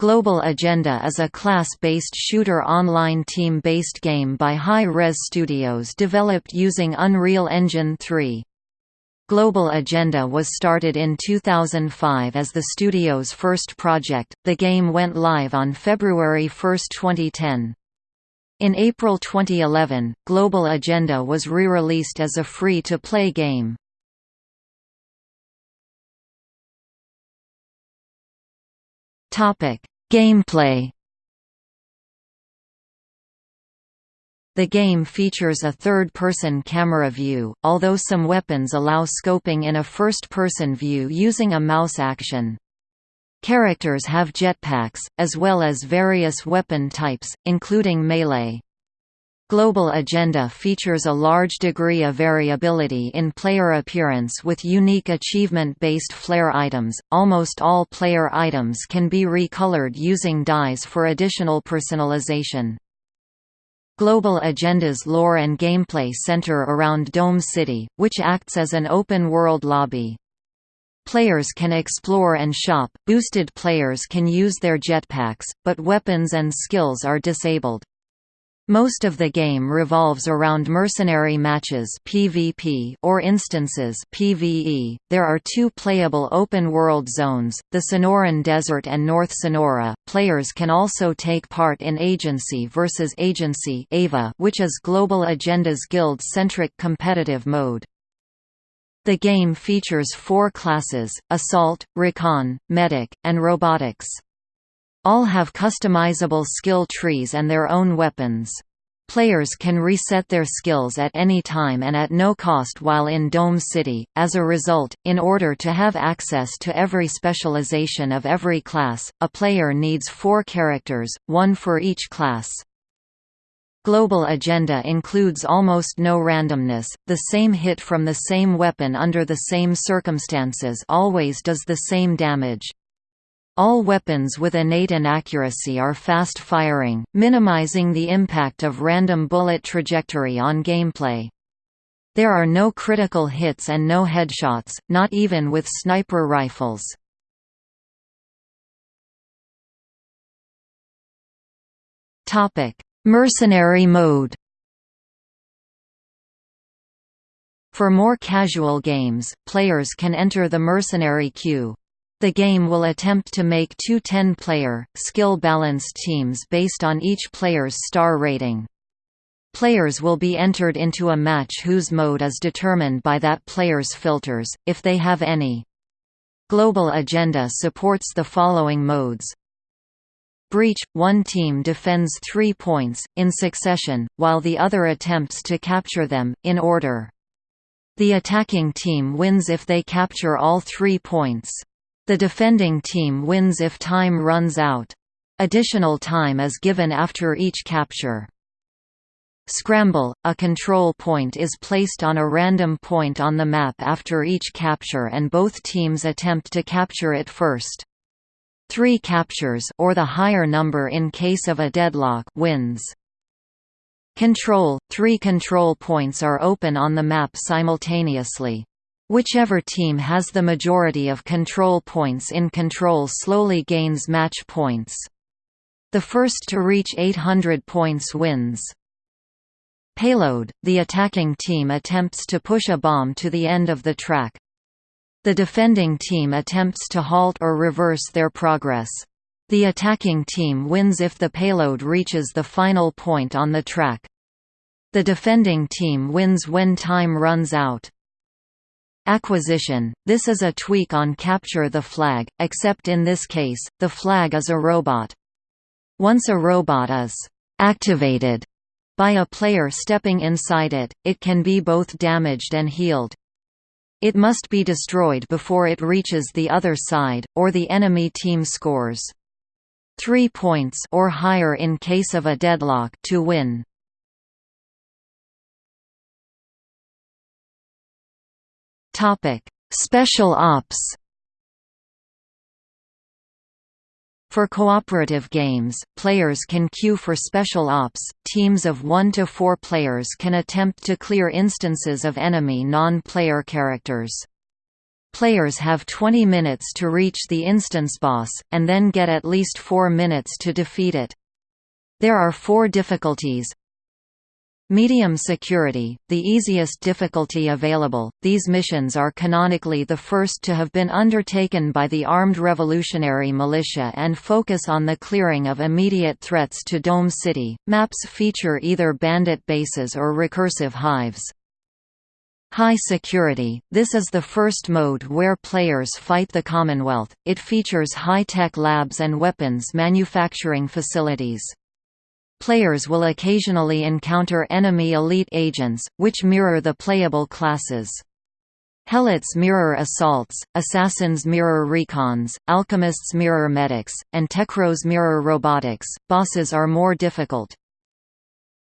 Global Agenda is a class-based shooter online team-based game by Hi-Rez Studios developed using Unreal Engine 3. Global Agenda was started in 2005 as the studio's first project. The game went live on February 1, 2010. In April 2011, Global Agenda was re-released as a free-to-play game. Topic: Gameplay. The game features a third-person camera view, although some weapons allow scoping in a first-person view using a mouse action. Characters have jetpacks, as well as various weapon types, including melee. Global Agenda features a large degree of variability in player appearance with unique achievement-based flare items. Almost all player items can be recolored using dyes for additional personalization. Global Agenda's lore and gameplay center around Dome City, which acts as an open-world lobby. Players can explore and shop, boosted players can use their jetpacks, but weapons and skills are disabled. Most of the game revolves around mercenary matches (PvP) or instances (PvE). There are two playable open-world zones: the Sonoran Desert and North Sonora. Players can also take part in Agency versus Agency (AVA), which is Global Agenda's guild-centric competitive mode. The game features four classes: Assault, Recon, Medic, and Robotics. All have customizable skill trees and their own weapons. Players can reset their skills at any time and at no cost while in Dome City. As a result, in order to have access to every specialization of every class, a player needs four characters, one for each class. Global Agenda includes almost no randomness, the same hit from the same weapon under the same circumstances always does the same damage. All weapons with innate inaccuracy are fast-firing, minimizing the impact of random bullet trajectory on gameplay. There are no critical hits and no headshots, not even with sniper rifles. Mercenary mode For more casual games, players can enter the mercenary queue. The game will attempt to make two 10-player, skill-balanced teams based on each player's star rating. Players will be entered into a match whose mode is determined by that player's filters, if they have any. Global Agenda supports the following modes. Breach – One team defends three points, in succession, while the other attempts to capture them, in order. The attacking team wins if they capture all three points. The defending team wins if time runs out. Additional time is given after each capture. Scramble – A control point is placed on a random point on the map after each capture and both teams attempt to capture it first. Three captures or the higher number in case of a deadlock wins. Control – Three control points are open on the map simultaneously. Whichever team has the majority of control points in control slowly gains match points. The first to reach 800 points wins. Payload – The attacking team attempts to push a bomb to the end of the track. The defending team attempts to halt or reverse their progress. The attacking team wins if the payload reaches the final point on the track. The defending team wins when time runs out. Acquisition – This is a tweak on Capture the Flag, except in this case, the flag is a robot. Once a robot is «activated» by a player stepping inside it, it can be both damaged and healed. It must be destroyed before it reaches the other side, or the enemy team scores. Three points or higher in case of a deadlock to win. Special Ops. For cooperative games, players can queue for special ops. Teams of 1 to 4 players can attempt to clear instances of enemy non-player characters. Players have 20 minutes to reach the instance boss, and then get at least 4 minutes to defeat it. There are four difficulties, Medium security, the easiest difficulty available, these missions are canonically the first to have been undertaken by the Armed Revolutionary Militia and focus on the clearing of immediate threats to Dome City. Maps feature either bandit bases or recursive hives. High security – This is the first mode where players fight the Commonwealth, it features high-tech labs and weapons manufacturing facilities. Players will occasionally encounter enemy elite agents, which mirror the playable classes. Helots mirror assaults, assassins mirror recons, alchemists mirror medics, and techros mirror robotics. Bosses are more difficult.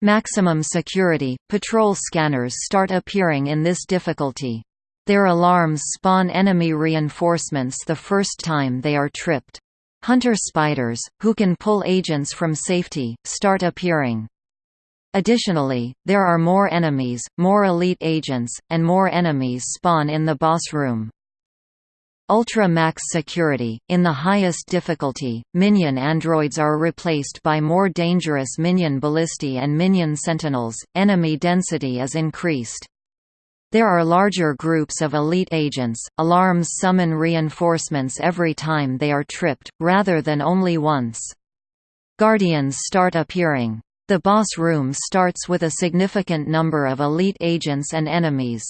Maximum security – Patrol scanners start appearing in this difficulty. Their alarms spawn enemy reinforcements the first time they are tripped. Hunter spiders, who can pull agents from safety, start appearing. Additionally, there are more enemies, more elite agents, and more enemies spawn in the boss room. Ultra Max Security – In the highest difficulty, minion androids are replaced by more dangerous minion ballistae and minion sentinels, enemy density is increased. There are larger groups of elite agents. Alarms summon reinforcements every time they are tripped, rather than only once. Guardians start appearing. The boss room starts with a significant number of elite agents and enemies.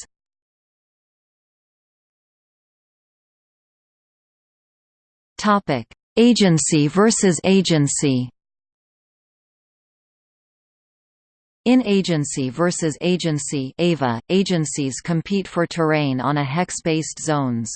Topic: Agency versus agency. In Agency versus Agency AVA, agencies compete for terrain on a hex-based zones.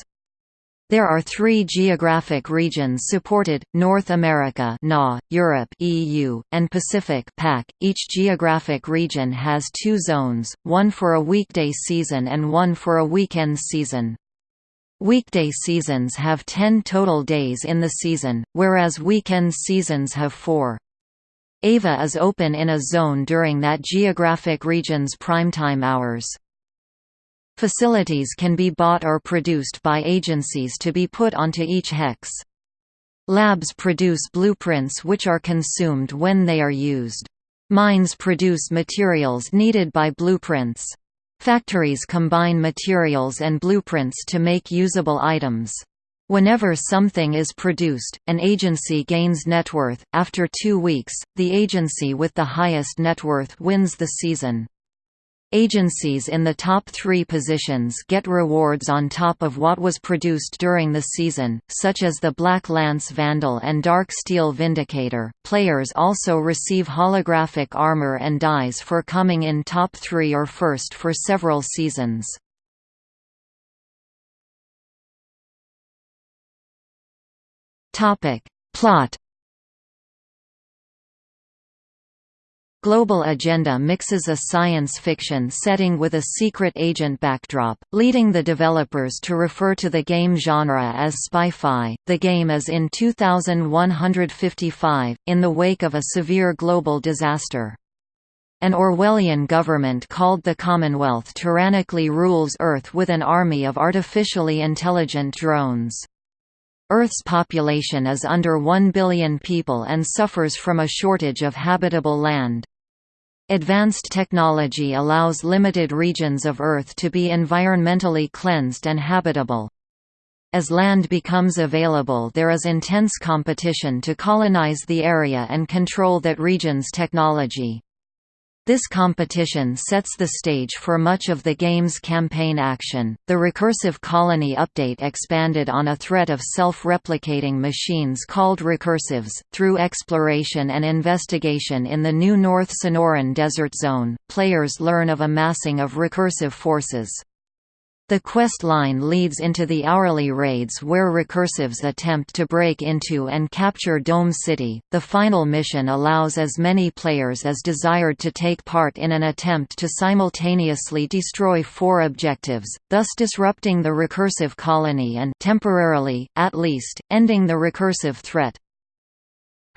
There are three geographic regions supported, North America NA, Europe EU, and Pacific PAC. .Each geographic region has two zones, one for a weekday season and one for a weekend season. Weekday seasons have 10 total days in the season, whereas weekend seasons have four. AVA is open in a zone during that geographic region's primetime hours. Facilities can be bought or produced by agencies to be put onto each hex. Labs produce blueprints which are consumed when they are used. Mines produce materials needed by blueprints. Factories combine materials and blueprints to make usable items. Whenever something is produced, an agency gains net worth. After two weeks, the agency with the highest net worth wins the season. Agencies in the top three positions get rewards on top of what was produced during the season, such as the Black Lance Vandal and Dark Steel Vindicator. Players also receive holographic armor and dyes for coming in top three or first for several seasons. Topic. Plot Global Agenda mixes a science fiction setting with a secret agent backdrop, leading the developers to refer to the game genre as spy-fi. The game is in 2155, in the wake of a severe global disaster. An Orwellian government called the Commonwealth tyrannically rules Earth with an army of artificially intelligent drones. Earth's population is under 1 billion people and suffers from a shortage of habitable land. Advanced technology allows limited regions of Earth to be environmentally cleansed and habitable. As land becomes available there is intense competition to colonize the area and control that region's technology. This competition sets the stage for much of the game's campaign action. The Recursive Colony update expanded on a threat of self replicating machines called recursives. Through exploration and investigation in the new North Sonoran Desert Zone, players learn of amassing of recursive forces. The quest line leads into the hourly raids where recursives attempt to break into and capture Dome City. The final mission allows as many players as desired to take part in an attempt to simultaneously destroy four objectives, thus disrupting the recursive colony and temporarily, at least, ending the recursive threat.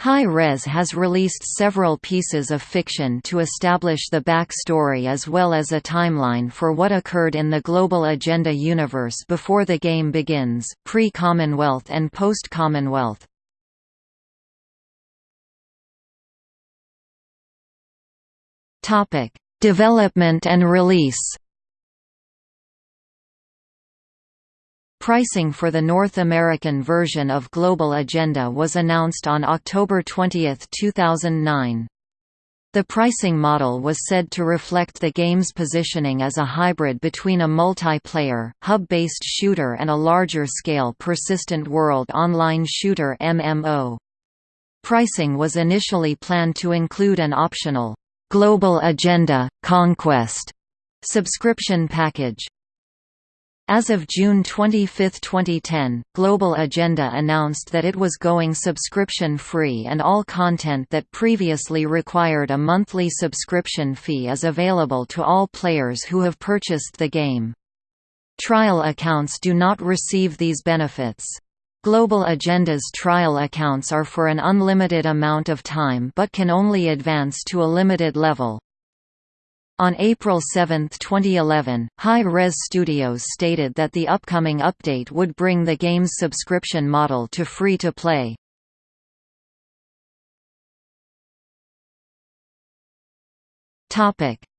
Hi-Rez has released several pieces of fiction to establish the backstory as well as a timeline for what occurred in the Global Agenda universe before the game begins, pre-Commonwealth and post-Commonwealth. Development and release Pricing for the North American version of Global Agenda was announced on October 20, 2009. The pricing model was said to reflect the game's positioning as a hybrid between a multiplayer, hub-based shooter and a larger-scale persistent world online shooter MMO. Pricing was initially planned to include an optional, "'Global Agenda – Conquest' subscription package. As of June 25, 2010, Global Agenda announced that it was going subscription-free and all content that previously required a monthly subscription fee is available to all players who have purchased the game. Trial accounts do not receive these benefits. Global Agenda's trial accounts are for an unlimited amount of time but can only advance to a limited level. On April 7, 2011, Hi-Rez Studios stated that the upcoming update would bring the game's subscription model to free-to-play.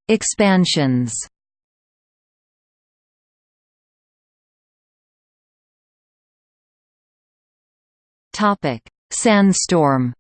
Expansions Sandstorm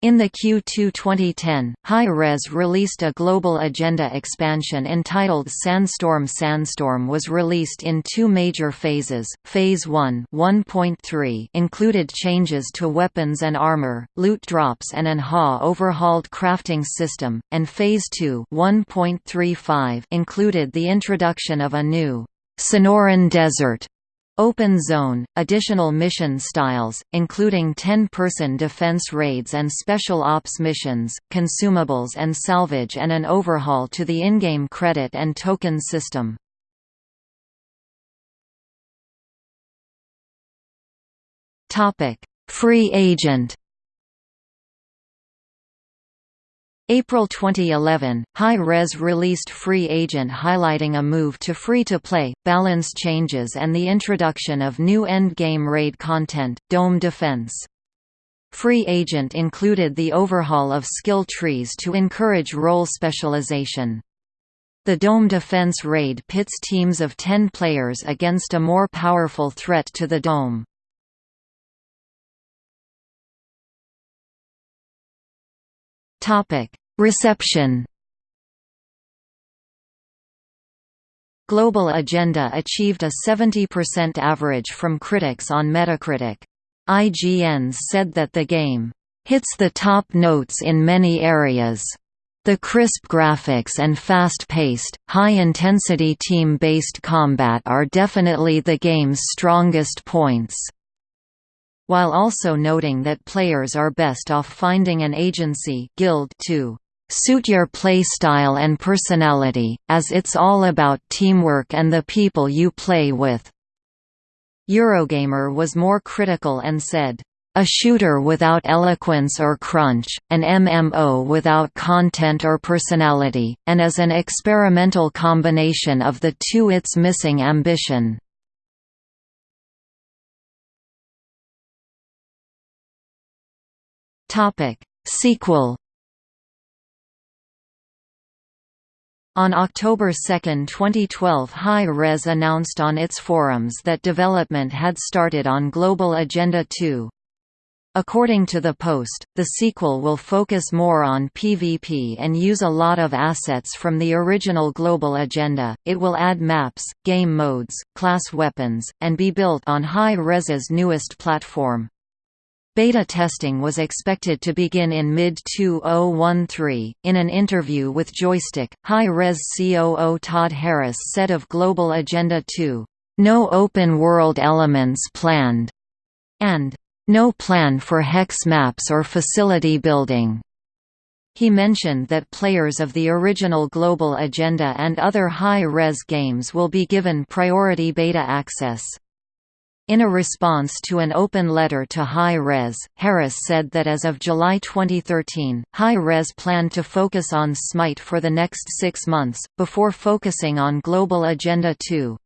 In the Q2 2010, Hi-Rez released a Global Agenda expansion entitled Sandstorm Sandstorm was released in two major phases. Phase 1 1.3 included changes to weapons and armor, loot drops and an HA overhauled crafting system, and Phase 2 1.35 included the introduction of a new Sonoran Desert Open Zone, additional mission styles, including 10-person defense raids and special ops missions, consumables and salvage and an overhaul to the in-game credit and token system. Free agent April 2011, Hi-Rez released Free Agent highlighting a move to free-to-play, balance changes and the introduction of new endgame raid content, Dome Defense. Free Agent included the overhaul of skill trees to encourage role specialization. The Dome Defense raid pits teams of 10 players against a more powerful threat to the Dome. Topic: Reception. Global Agenda achieved a 70% average from critics on Metacritic. IGN said that the game hits the top notes in many areas. The crisp graphics and fast-paced, high-intensity team-based combat are definitely the game's strongest points while also noting that players are best off finding an agency guild to suit your playstyle and personality, as it's all about teamwork and the people you play with." Eurogamer was more critical and said, a shooter without eloquence or crunch, an MMO without content or personality, and as an experimental combination of the two it's missing ambition. Topic: Sequel. On October 2, 2012 Hi-Rez announced on its forums that development had started on Global Agenda 2. According to the post, the sequel will focus more on PvP and use a lot of assets from the original Global Agenda. It will add maps, game modes, class weapons, and be built on Hi-Rez's newest platform. Beta testing was expected to begin in mid-2013. In an interview with Joystiq, Hi-Rez COO Todd Harris said of Global Agenda 2, "No open world elements planned," and "No plan for hex maps or facility building." He mentioned that players of the original Global Agenda and other Hi-Rez games will be given priority beta access. In a response to an open letter to Hi-Rez, Harris said that as of July 2013, Hi-Rez planned to focus on Smite for the next six months, before focusing on Global Agenda 2.